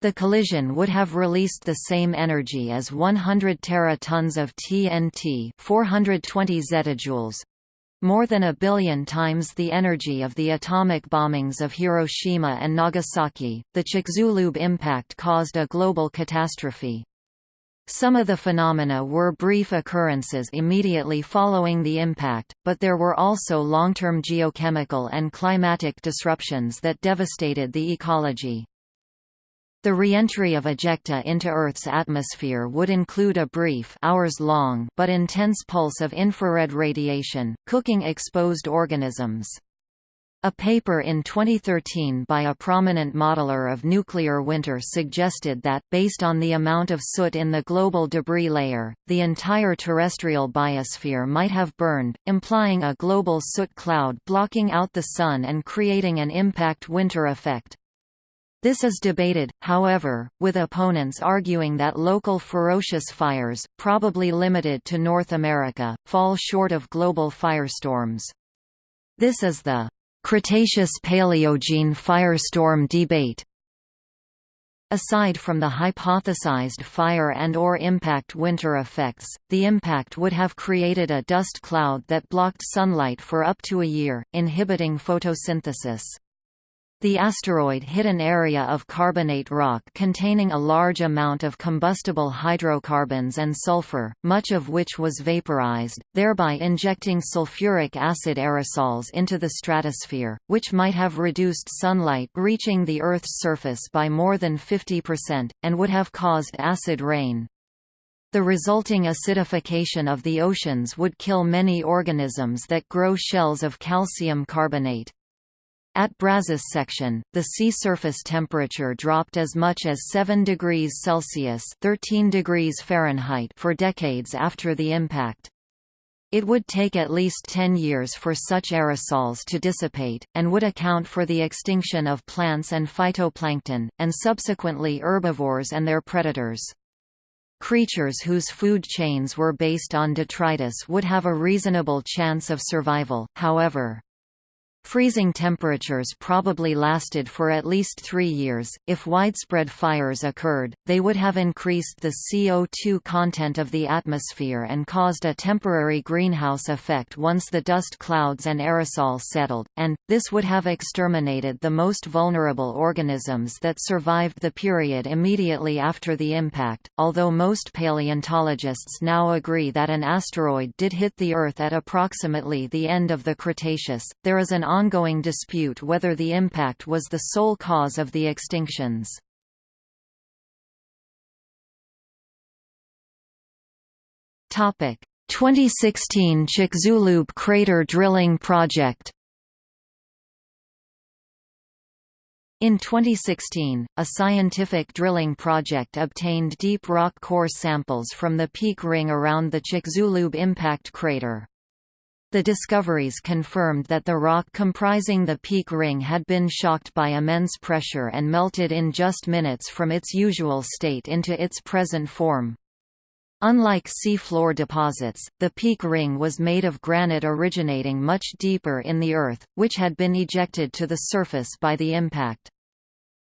The collision would have released the same energy as 100 tera-tons of TNT 420 zettajoules, more than a billion times the energy of the atomic bombings of Hiroshima and Nagasaki. The Chicxulub impact caused a global catastrophe. Some of the phenomena were brief occurrences immediately following the impact, but there were also long-term geochemical and climatic disruptions that devastated the ecology. The reentry of ejecta into Earth's atmosphere would include a brief hours-long but intense pulse of infrared radiation, cooking exposed organisms. A paper in 2013 by a prominent modeler of nuclear winter suggested that, based on the amount of soot in the global debris layer, the entire terrestrial biosphere might have burned, implying a global soot cloud blocking out the Sun and creating an impact winter effect. This is debated, however, with opponents arguing that local ferocious fires, probably limited to North America, fall short of global firestorms. This is the Cretaceous-Paleogene firestorm debate. Aside from the hypothesized fire and or impact winter effects, the impact would have created a dust cloud that blocked sunlight for up to a year, inhibiting photosynthesis. The asteroid hit an area of carbonate rock containing a large amount of combustible hydrocarbons and sulfur, much of which was vaporized, thereby injecting sulfuric acid aerosols into the stratosphere, which might have reduced sunlight reaching the Earth's surface by more than 50%, and would have caused acid rain. The resulting acidification of the oceans would kill many organisms that grow shells of calcium carbonate. At Brazos section, the sea surface temperature dropped as much as 7 degrees Celsius 13 degrees Fahrenheit for decades after the impact. It would take at least 10 years for such aerosols to dissipate, and would account for the extinction of plants and phytoplankton, and subsequently herbivores and their predators. Creatures whose food chains were based on detritus would have a reasonable chance of survival, however. Freezing temperatures probably lasted for at least three years. If widespread fires occurred, they would have increased the CO2 content of the atmosphere and caused a temporary greenhouse effect once the dust clouds and aerosol settled, and, this would have exterminated the most vulnerable organisms that survived the period immediately after the impact. Although most paleontologists now agree that an asteroid did hit the Earth at approximately the end of the Cretaceous, there is an ongoing dispute whether the impact was the sole cause of the extinctions. Topic: 2016 Chicxulub crater drilling project. In 2016, a scientific drilling project obtained deep rock core samples from the peak ring around the Chicxulub impact crater. The discoveries confirmed that the rock comprising the peak ring had been shocked by immense pressure and melted in just minutes from its usual state into its present form. Unlike seafloor deposits, the peak ring was made of granite originating much deeper in the earth, which had been ejected to the surface by the impact.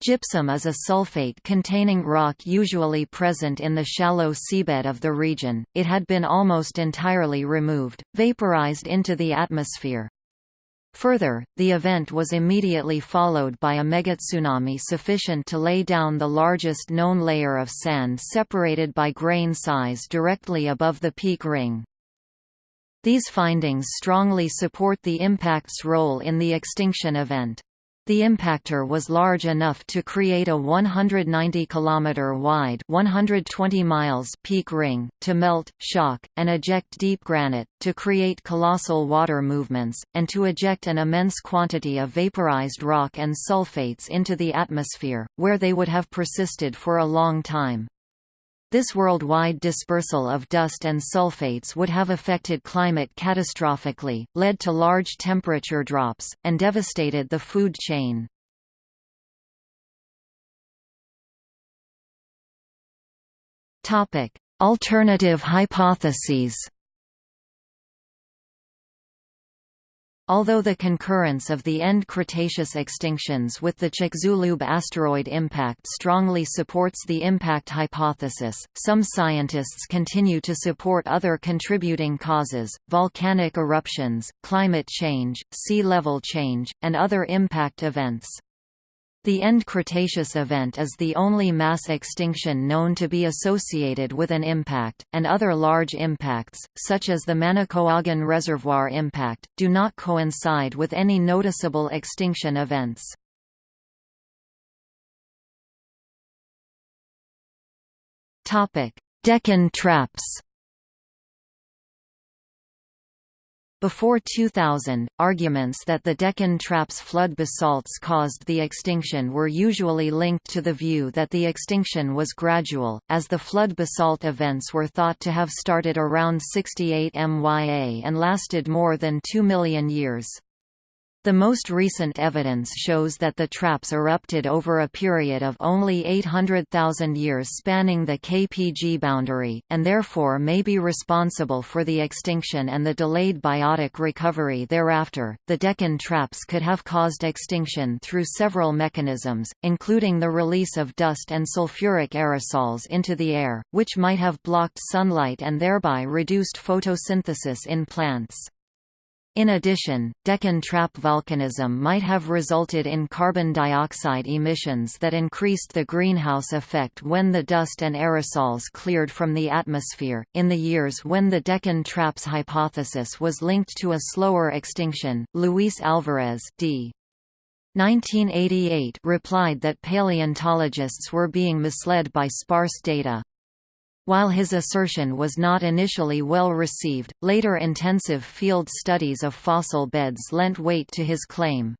Gypsum is a sulfate containing rock usually present in the shallow seabed of the region, it had been almost entirely removed, vaporized into the atmosphere. Further, the event was immediately followed by a megatsunami sufficient to lay down the largest known layer of sand separated by grain size directly above the peak ring. These findings strongly support the impact's role in the extinction event. The impactor was large enough to create a 190 km wide 120 miles peak ring, to melt, shock, and eject deep granite, to create colossal water movements, and to eject an immense quantity of vaporized rock and sulfates into the atmosphere, where they would have persisted for a long time. This worldwide dispersal of dust and sulfates would have affected climate catastrophically, led to large temperature drops, and devastated the food chain. Alternative hypotheses Although the concurrence of the end Cretaceous extinctions with the Chicxulub asteroid impact strongly supports the impact hypothesis, some scientists continue to support other contributing causes, volcanic eruptions, climate change, sea level change, and other impact events. The end Cretaceous event is the only mass extinction known to be associated with an impact, and other large impacts, such as the Manicouagan Reservoir impact, do not coincide with any noticeable extinction events. Deccan traps Before 2000, arguments that the Deccan Traps flood basalts caused the extinction were usually linked to the view that the extinction was gradual, as the flood basalt events were thought to have started around 68 MYA and lasted more than 2 million years. The most recent evidence shows that the traps erupted over a period of only 800,000 years spanning the KPG boundary, and therefore may be responsible for the extinction and the delayed biotic recovery thereafter. The Deccan traps could have caused extinction through several mechanisms, including the release of dust and sulfuric aerosols into the air, which might have blocked sunlight and thereby reduced photosynthesis in plants. In addition, Deccan trap volcanism might have resulted in carbon dioxide emissions that increased the greenhouse effect when the dust and aerosols cleared from the atmosphere. In the years when the Deccan traps hypothesis was linked to a slower extinction, Luis Alvarez d. 1988 replied that paleontologists were being misled by sparse data. While his assertion was not initially well received, later intensive field studies of fossil beds lent weight to his claim.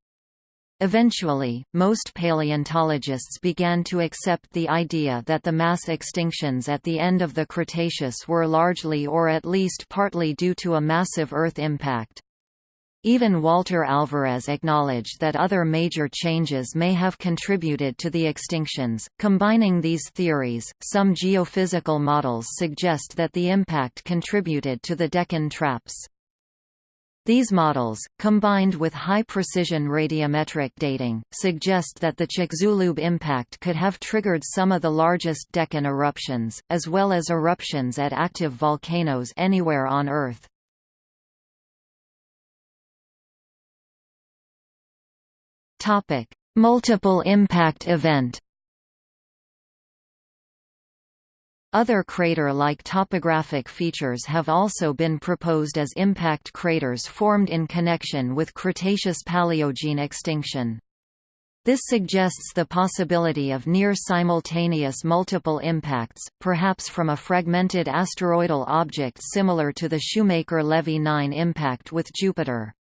Eventually, most paleontologists began to accept the idea that the mass extinctions at the end of the Cretaceous were largely or at least partly due to a massive Earth impact. Even Walter Alvarez acknowledged that other major changes may have contributed to the extinctions. Combining these theories, some geophysical models suggest that the impact contributed to the Deccan traps. These models, combined with high-precision radiometric dating, suggest that the Chicxulub impact could have triggered some of the largest Deccan eruptions, as well as eruptions at active volcanoes anywhere on Earth. Topic: Multiple impact event. Other crater-like topographic features have also been proposed as impact craters formed in connection with Cretaceous-Paleogene extinction. This suggests the possibility of near-simultaneous multiple impacts, perhaps from a fragmented asteroidal object similar to the Shoemaker-Levy 9 impact with Jupiter.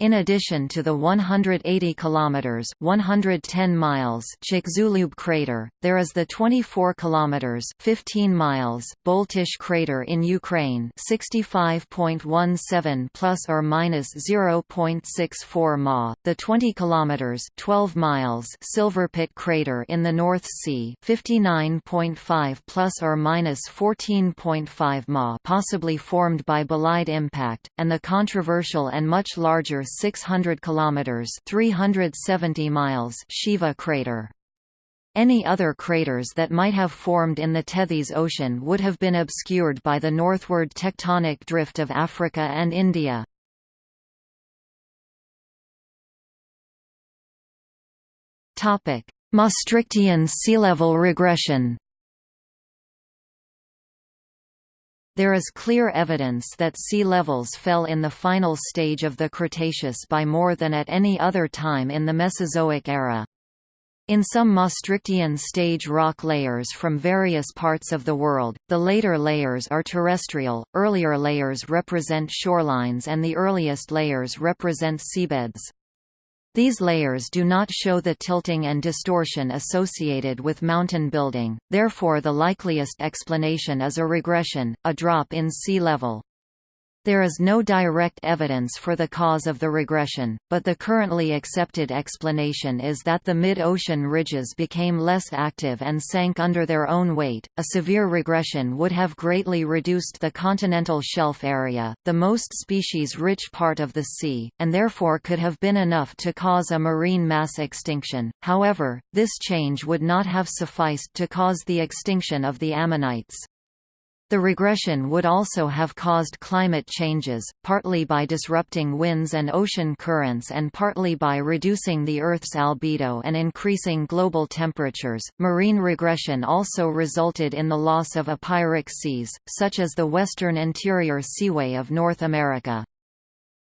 In addition to the 180 kilometers (110 miles) Chicxulub crater, there is the 24 kilometers (15 miles) Boltysh crater in Ukraine, 65.17 plus or minus 0.64 ma, the 20 kilometers (12 miles) Silverpit crater in the North Sea, 59.5 plus or minus 14.5 ma, possibly formed by bolide impact, and the controversial and much larger 600 km (370 miles) Shiva crater. Any other craters that might have formed in the Tethys Ocean would have been obscured by the northward tectonic drift of Africa and India. Maastrichtian sea level regression There is clear evidence that sea levels fell in the final stage of the Cretaceous by more than at any other time in the Mesozoic era. In some Maastrichtian stage rock layers from various parts of the world, the later layers are terrestrial, earlier layers represent shorelines and the earliest layers represent seabeds. These layers do not show the tilting and distortion associated with mountain building, therefore the likeliest explanation is a regression, a drop in sea level. There is no direct evidence for the cause of the regression, but the currently accepted explanation is that the mid-ocean ridges became less active and sank under their own weight. A severe regression would have greatly reduced the continental shelf area, the most species-rich part of the sea, and therefore could have been enough to cause a marine mass extinction. However, this change would not have sufficed to cause the extinction of the ammonites. The regression would also have caused climate changes, partly by disrupting winds and ocean currents and partly by reducing the Earth's albedo and increasing global temperatures. Marine regression also resulted in the loss of epeiric seas, such as the western interior seaway of North America.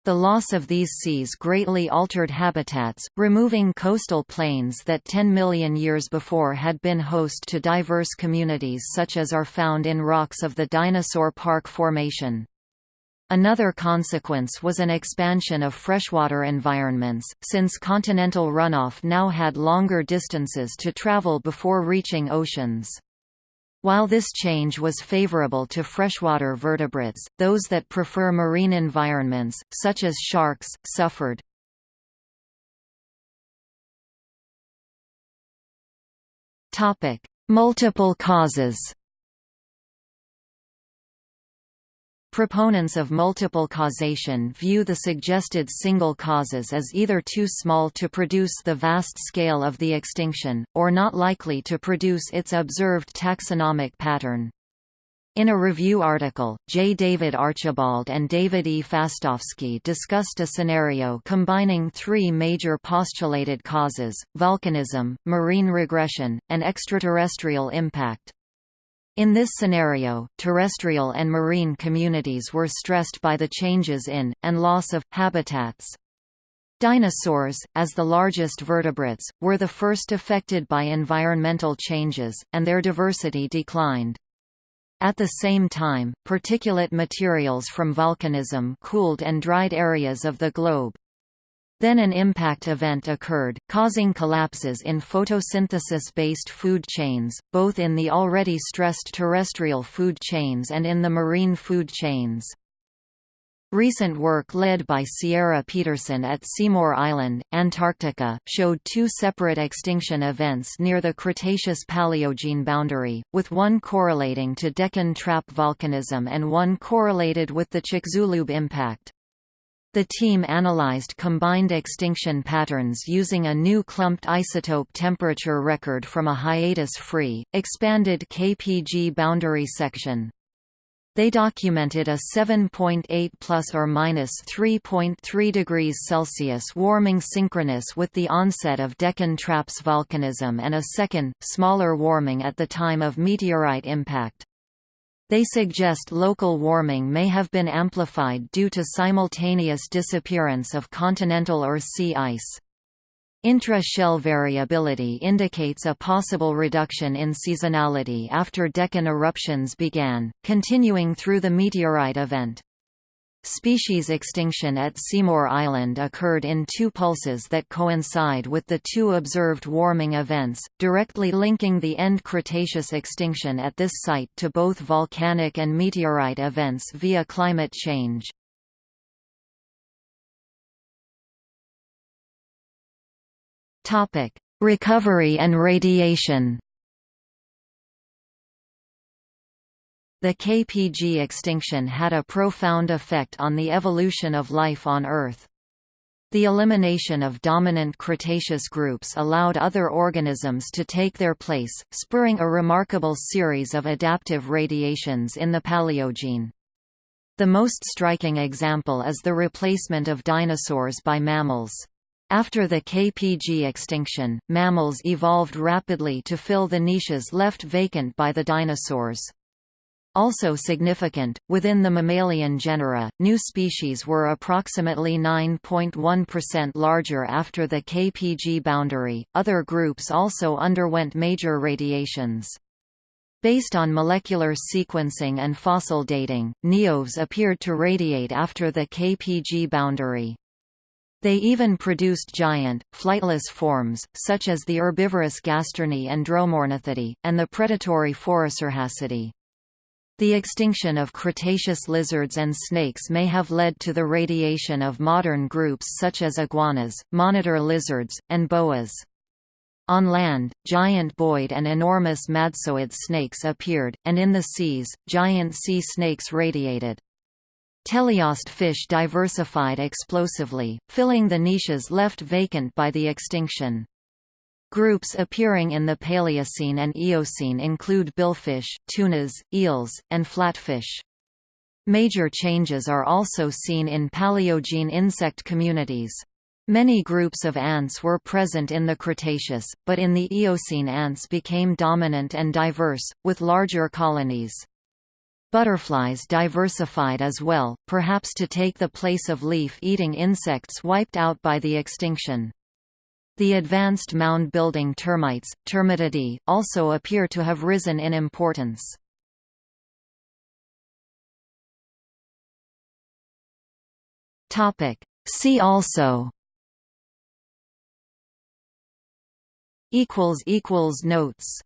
The loss of these seas greatly altered habitats, removing coastal plains that 10 million years before had been host to diverse communities such as are found in rocks of the Dinosaur Park Formation. Another consequence was an expansion of freshwater environments, since continental runoff now had longer distances to travel before reaching oceans. While this change was favorable to freshwater vertebrates, those that prefer marine environments, such as sharks, suffered. Multiple causes Proponents of multiple causation view the suggested single causes as either too small to produce the vast scale of the extinction, or not likely to produce its observed taxonomic pattern. In a review article, J. David Archibald and David E. Fastovsky discussed a scenario combining three major postulated causes, volcanism, marine regression, and extraterrestrial impact. In this scenario, terrestrial and marine communities were stressed by the changes in, and loss of, habitats. Dinosaurs, as the largest vertebrates, were the first affected by environmental changes, and their diversity declined. At the same time, particulate materials from volcanism cooled and dried areas of the globe. Then an impact event occurred, causing collapses in photosynthesis-based food chains, both in the already stressed terrestrial food chains and in the marine food chains. Recent work led by Sierra Petersen at Seymour Island, Antarctica, showed two separate extinction events near the Cretaceous-Paleogene boundary, with one correlating to Deccan trap volcanism and one correlated with the Chicxulub impact. The team analyzed combined extinction patterns using a new clumped isotope temperature record from a hiatus-free, expanded KPG boundary section. They documented a 7.8 plus or minus 3.3 degrees Celsius warming synchronous with the onset of Deccan Traps volcanism and a second, smaller warming at the time of meteorite impact. They suggest local warming may have been amplified due to simultaneous disappearance of continental or sea ice. Intra-shell variability indicates a possible reduction in seasonality after Deccan eruptions began, continuing through the meteorite event. Species extinction at Seymour Island occurred in two pulses that coincide with the two observed warming events, directly linking the end Cretaceous extinction at this site to both volcanic and meteorite events via climate change. Recovery and radiation The KPG extinction had a profound effect on the evolution of life on Earth. The elimination of dominant Cretaceous groups allowed other organisms to take their place, spurring a remarkable series of adaptive radiations in the Paleogene. The most striking example is the replacement of dinosaurs by mammals. After the KPG extinction, mammals evolved rapidly to fill the niches left vacant by the dinosaurs. Also significant, within the mammalian genera, new species were approximately 9.1% larger after the KPG boundary. Other groups also underwent major radiations. Based on molecular sequencing and fossil dating, Neoaves appeared to radiate after the KPG boundary. They even produced giant, flightless forms, such as the herbivorous Gastornis and Dromornithidae, and the predatory Phorusrhacidae. The extinction of Cretaceous lizards and snakes may have led to the radiation of modern groups such as iguanas, monitor lizards, and boas. On land, giant boid and enormous madtsoid snakes appeared, and in the seas, giant sea snakes radiated. Teleost fish diversified explosively, filling the niches left vacant by the extinction. Groups appearing in the Paleocene and Eocene include billfish, tunas, eels, and flatfish. Major changes are also seen in Paleogene insect communities. Many groups of ants were present in the Cretaceous, but in the Eocene ants became dominant and diverse, with larger colonies. Butterflies diversified as well, perhaps to take the place of leaf-eating insects wiped out by the extinction. The advanced mound-building termites, Termitidae, also appear to have risen in importance. See also. Notes